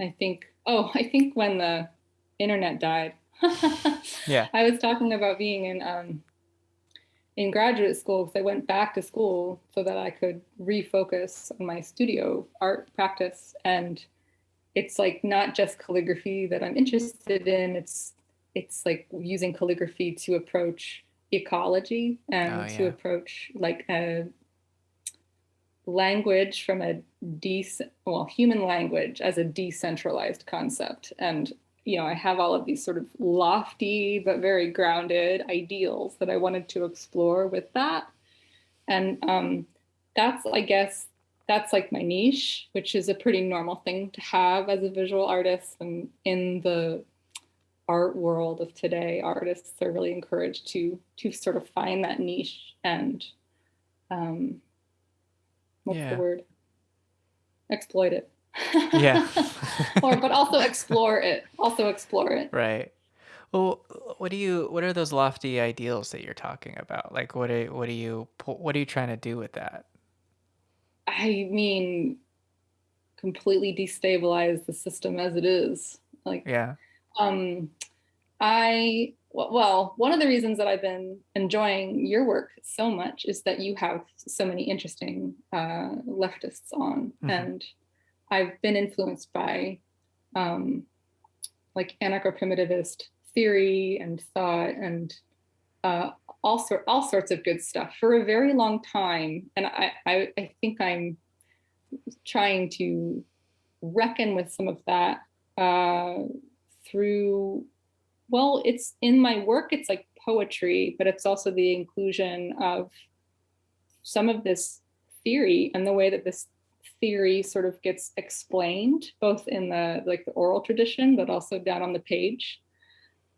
I think, oh, I think when the internet died, Yeah. I was talking about being in um, in graduate school because I went back to school so that I could refocus on my studio art practice. And it's like not just calligraphy that I'm interested in. It's it's like using calligraphy to approach ecology Oh and to approach like a language from a de well human language as a decentralized concept. And you know i have all of these sort of lofty but very grounded ideals that i wanted to explore with that. And um, that's i guess that's like my niche which is a pretty normal thing to have as a visual artist. And in the art world of today artists are really encouraged to to sort of find that niche and um, what's the Yeah. word? Exploit it. Yeah. or but also explore it. Also explore it. Right. Well, what do you what are those lofty ideals that you're talking about? Like what are what are you what are you trying to do with that? I mean, completely destabilize the system as it is. Like, Yeah. um, I well, one of the reasons that I've been enjoying your work so much is that you have so many interesting uh, leftists on, hmm and I've been influenced by um, like anarcho-primitivist theory and thought and uh, all sort all sorts of good stuff for a very long time. And I, I, I think I'm trying to reckon with some of that uh, through well, it's in my work, it's like poetry, but it's also the inclusion of some of this theory and the way that this theory sort of gets explained, both in the like the oral tradition, but also down on the page.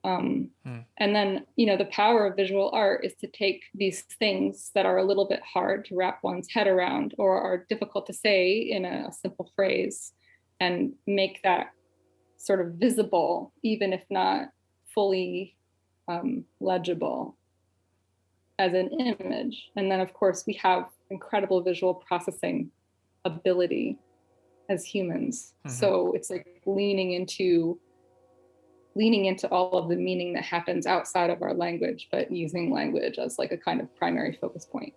Um, Hmm. and then, you know, the power of visual art is to take these things that are a little bit hard to wrap one's head around or are difficult to say in a simple phrase and make that sort of visible, even if not fully um, legible as an image. And then, of course, we have incredible visual processing ability as humans. hmm So it's like leaning into leaning into all of the meaning that happens outside of our language, but using language as like a kind of primary focus point.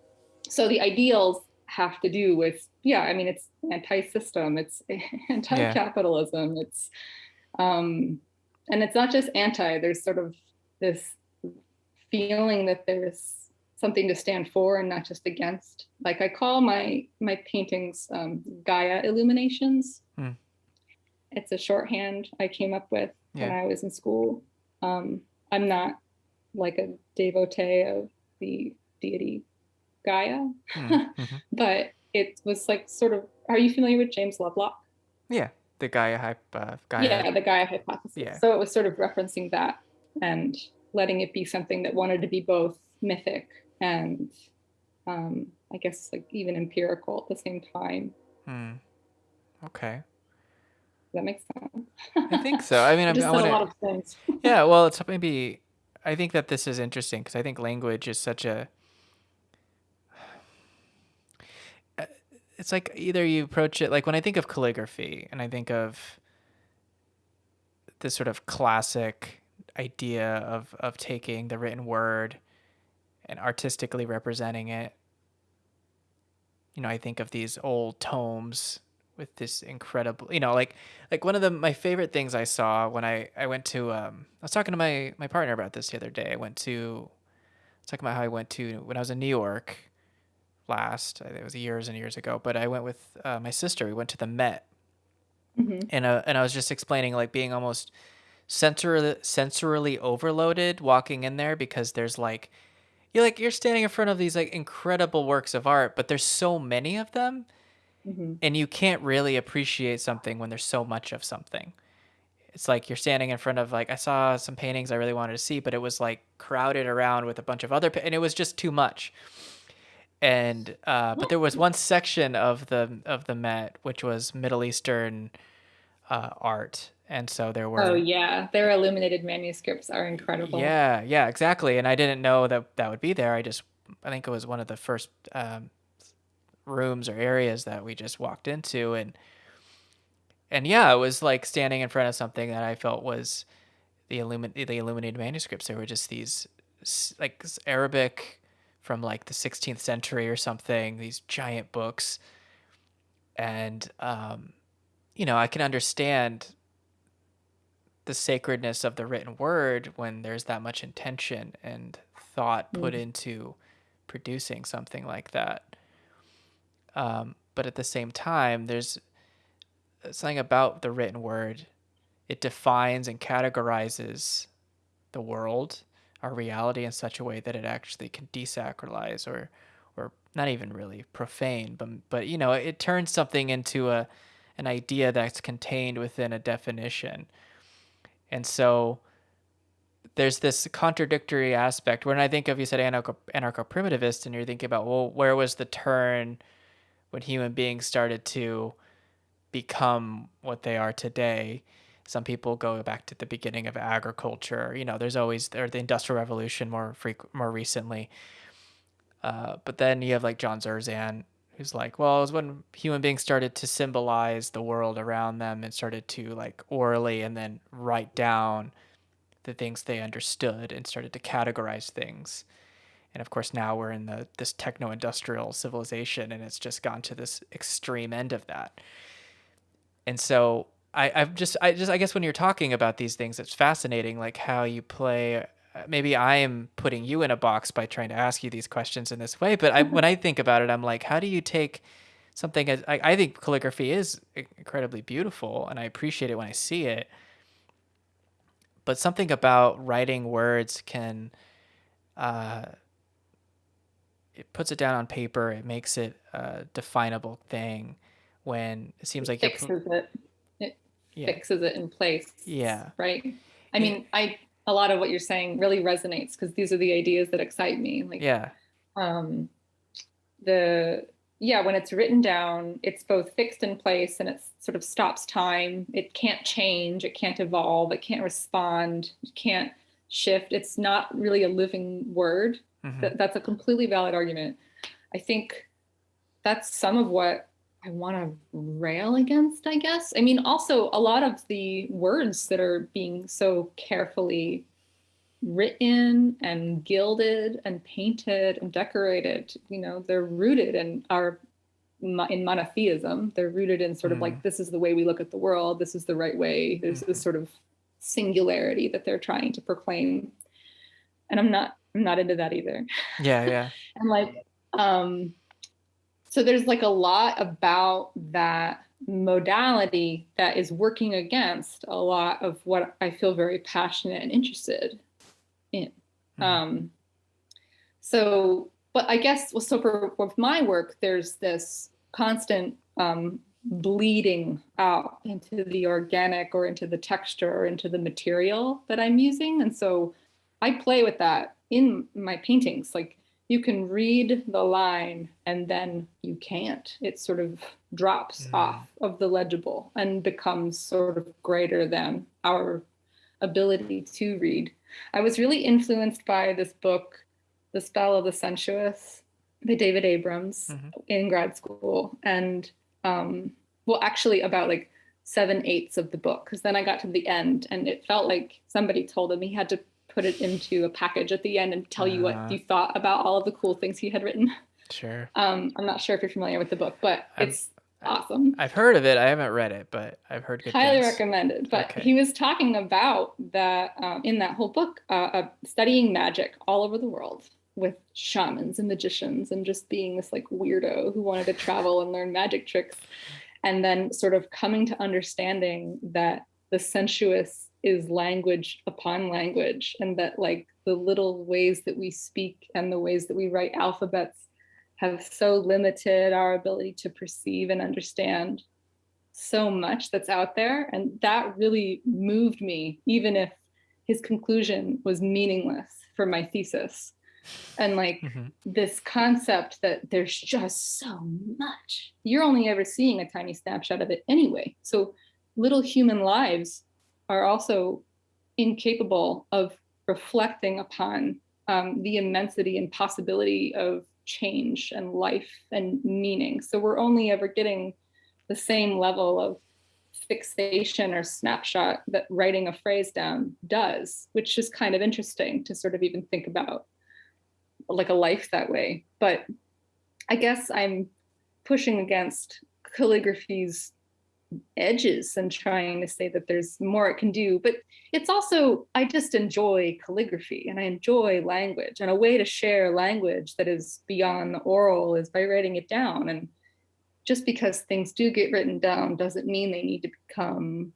So the ideals have to do with, yeah, I mean, it's anti-system, it's anti-capitalism, it's um, and it's not just anti, there's sort of this feeling that there's something to stand for and not just against. Like I call my my paintings um, Gaia illuminations. Hmm. It's a shorthand I came up with when I was in school. Um, I'm not like a devotee of the deity Gaia, Mm, hmm but it was like sort of. Are you familiar with James Lovelock? Yeah. The Gaia hype uh, Gaia. Yeah, the Gaia hypothesis. Yeah. So it was sort of referencing that and letting it be something that wanted to be both mythic and um, I guess like even empirical at the same time. Hmm. Okay. Does that make sense? I think so. I mean, I said want a lot of things. Yeah, well, it's maybe I think that this is interesting because I think language is such a it's like either you approach it like when I think of calligraphy and I think of this sort of classic idea of of taking the written word and artistically representing it. You know, I think of these old tomes with this incredible, you know, like like one of the my favorite things I saw when I I went to um I was talking to my my partner about this the other day. I went to I was talking about how I went to when I was in New York last. It was years and years ago, but I went with uh, my sister. We went to the Met, hmm and uh, and I was just explaining like being almost sensor sensorily overloaded walking in there because there's like you're like you're standing in front of these like incredible works of art, but there's so many of them, hmm and you can't really appreciate something when there's so much of something. It's like you're standing in front of like I saw some paintings I really wanted to see, but it was like crowded around with a bunch of other, pa- and it was just too much. And uh, but there was one section of the of the Met which was Middle Eastern uh, art, and so there were. Oh yeah, their illuminated manuscripts are incredible. yeah yeah exactly, and I didn't know that that would be there. I just I think it was one of the first um, rooms or areas that we just walked into, and and yeah, it was like standing in front of something that I felt was the illumin the illuminated manuscripts. There were just these like, Arabic from, like, the 16th century or something, these giant books. And, um, you know, I can understand the sacredness of the written word when there's that much intention and thought put Mm. into producing something like that. Um, but at the same time, there's uh, something about the written word. It defines and categorizes the world, our reality in such a way that it actually can desacralize or or not even really profane, but but you know, it turns something into a an idea that's contained within a definition. And so there's this contradictory aspect when I think of you said anarcho anarcho-primitivist and you're thinking about, well, where was the turn when human beings started to become what they are today? Some people go back to the beginning of agriculture. You know, there's always or the Industrial Revolution more more recently. Uh, but then you have like John Zerzan, who's like, well, it was when human beings started to symbolize the world around them and started to like orally and then write down the things they understood and started to categorize things. And of course, now we're in the this techno-industrial civilization, and it's just gone to this extreme end of that. And so I, I've just, I just, I guess when you're talking about these things, it's fascinating, like how you play. uh, Maybe I am putting you in a box by trying to ask you these questions in this way, but I, when I think about it, I'm like, how do you take something as I, I think calligraphy is incredibly beautiful, and I appreciate it when I see it. But something about writing words can, uh, it puts it down on paper. It makes it a definable thing. When it seems It like you're, fixes it. Yeah, fixes it in place, yeah. right? I mean, I a lot of what you're saying really resonates because these are the ideas that excite me. Like Yeah. um the yeah, when it's written down, it's both fixed in place and it sort of stops time. It can't change, it can't evolve, it can't respond, it can't shift. It's not really a living word. Mhm. That, that's a completely valid argument. I think that's some of what I want to rail against, I guess. I mean, also a lot of the words that are being so carefully written and gilded and painted and decorated, you know, they're rooted in our in monotheism. They're rooted in sort of like this is the way we look at the world, this is the right way. There's this Mhm. sort of singularity that they're trying to proclaim. And I'm not I'm not into that either. Yeah, yeah. And like um so there's like a lot about that modality that is working against a lot of what I feel very passionate and interested in. Mhm. Um, so, but I guess well, so for with my work, there's this constant um, bleeding out into the organic or into the texture or into the material that I'm using, and so I play with that in my paintings. Like you can read the line and then you can't. It sort of drops Mm. off of the legible and becomes sort of greater than our ability to read. I was really influenced by this book, The Spell of the Sensuous, by David Abrams Mhm. in grad school. And um, well, actually, about like seven eighths of the book, because then I got to the end and it felt like somebody told him he had to put it into a package at the end and tell you what Uh-huh. you thought about all of the cool things he had written. Sure. Um, I'm not sure if you're familiar with the book, but I'm- it's awesome I've heard of it. I haven't read it, but I've heard good highly things. recommended but Okay. he was talking about that um, in that whole book uh, uh, studying magic all over the world with shamans and magicians and just being this like weirdo who wanted to travel and learn magic tricks and then sort of coming to understanding that the sensuous is language upon language and that like the little ways that we speak and the ways that we write alphabets have so limited our ability to perceive and understand so much that's out there. And that really moved me, even if his conclusion was meaningless for my thesis. And like Mhm. this concept that there's just so much, you're only ever seeing a tiny snapshot of it anyway. So little human lives are also incapable of reflecting upon um, the immensity and possibility of change and life and meaning. So we're only ever getting the same level of fixation or snapshot that writing a phrase down does, which is kind of interesting to sort of even think about like a life that way. But I guess I'm pushing against calligraphy's edges and trying to say that there's more it can do. But it's also, I just enjoy calligraphy and I enjoy language. And a way to share language that is beyond the oral is by writing it down. And just because things do get written down doesn't mean they need to become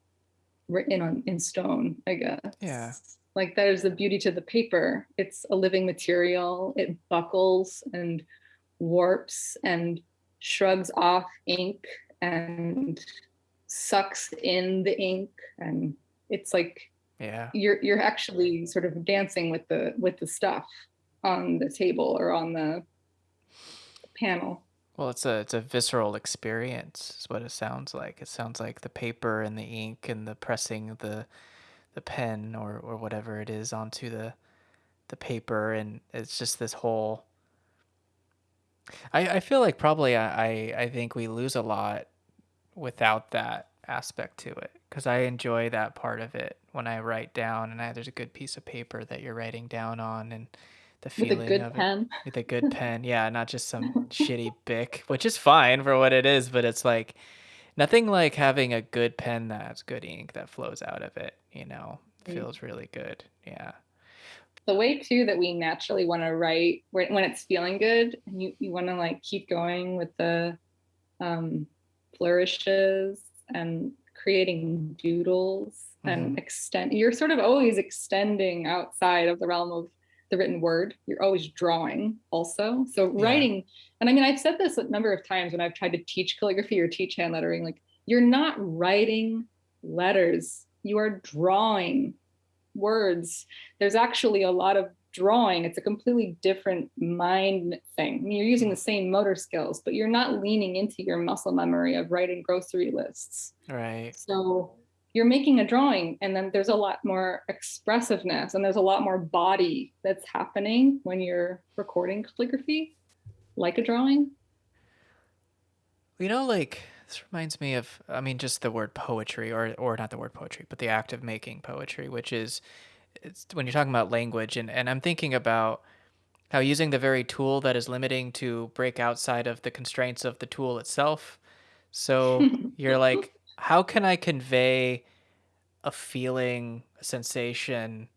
written on in stone, I guess. Yeah. Like that is the beauty to the paper. It's a living material. It buckles and warps and shrugs off ink and sucks in the ink and it's like yeah. you're you're actually sort of dancing with the with the stuff on the table or on the panel. Well it's a it's a visceral experience is what it sounds like. It sounds like the paper and the ink and the pressing the the pen or or whatever it is onto the the paper. And it's just this whole I, I feel like probably I, I, I think we lose a lot without that aspect to it because I enjoy that part of it when I write down and I, there's a good piece of paper that you're writing down on and the feeling with a good of it pen. with a good pen. Yeah, not just some shitty Bic, which is fine for what it is, but it's like nothing like having a good pen that has good ink that flows out of it, you know. Mm. Feels really good. Yeah. The way too that we naturally want to write when when it's feeling good and you, you want to like keep going with the um, flourishes and creating doodles and Mhm. extend you're sort of always extending outside of the realm of the written word you're always drawing also so Yeah. writing and i mean i've said this a number of times when i've tried to teach calligraphy or teach hand lettering like you're not writing letters you are drawing words there's actually a lot of drawing it's a completely different mind thing. You're using the same motor skills but you're not leaning into your muscle memory of writing grocery lists. Right. so you're making a drawing and then there's a lot more expressiveness and there's a lot more body that's happening when you're recording calligraphy like a drawing. You know, like this reminds me of, I mean, just the word poetry, or or not the word poetry, but the act of making poetry, which is, it's when you're talking about language, and and I'm thinking about how using the very tool that is limiting to break outside of the constraints of the tool itself. So you're like, how can I convey a feeling, a sensation,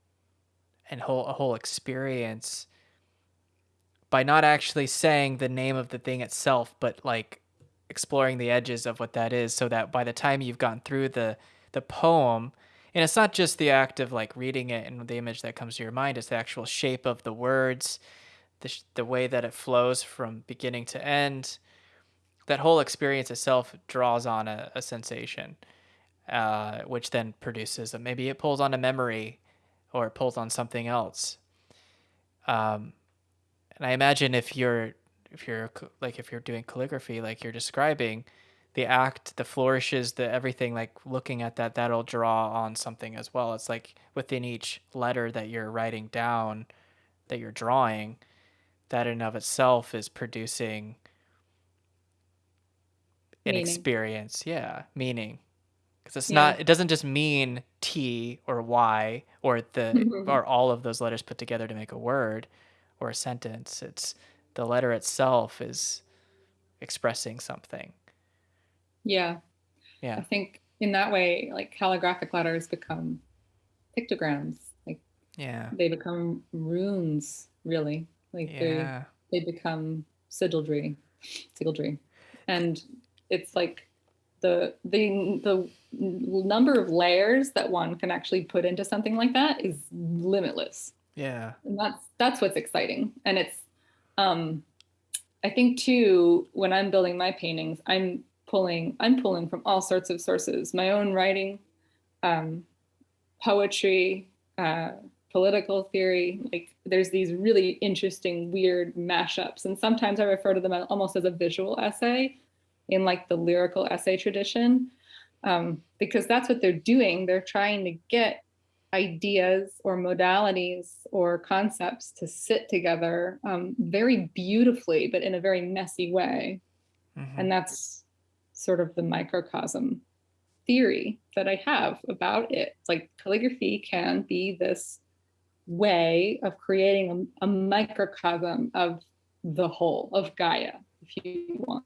and whole a whole experience by not actually saying the name of the thing itself, but like exploring the edges of what that is so that by the time you've gone through the the poem and it's not just the act of like reading it and the image that comes to your mind it's the actual shape of the words the, sh- the way that it flows from beginning to end. That whole experience itself draws on a, a sensation uh, which then produces a, maybe it pulls on a memory or it pulls on something else. Um, and I imagine if you're if you're like if you're doing calligraphy like you're describing the act the flourishes the everything like looking at that that'll draw on something as well. It's like within each letter that you're writing down that you're drawing that in of itself is producing an Meaning. experience. Yeah meaning. Because it's Yeah. not it doesn't just mean t or y or the or all of those letters put together to make a word or a sentence. It's the letter itself is expressing something yeah. Yeah. i think in that way like calligraphic letters become pictograms. Like yeah. they become runes really. Like they yeah. they become sigildry sigildry and it's like the the the number of layers that one can actually put into something like that is limitless. Yeah. And that's that's what's exciting. And it's um i think too when i'm building my paintings i'm pulling i'm pulling from all sorts of sources. My own writing um poetry uh political theory like there's these really interesting weird mashups. And sometimes i refer to them almost as a visual essay in like the lyrical essay tradition um, because that's what they're doing. They're trying to get ideas or modalities or concepts to sit together um, very beautifully but in a very messy way. Mhm. and that's sort of the microcosm theory that I have about it. Like calligraphy can be this way of creating a, a microcosm of the whole of Gaia, if you want.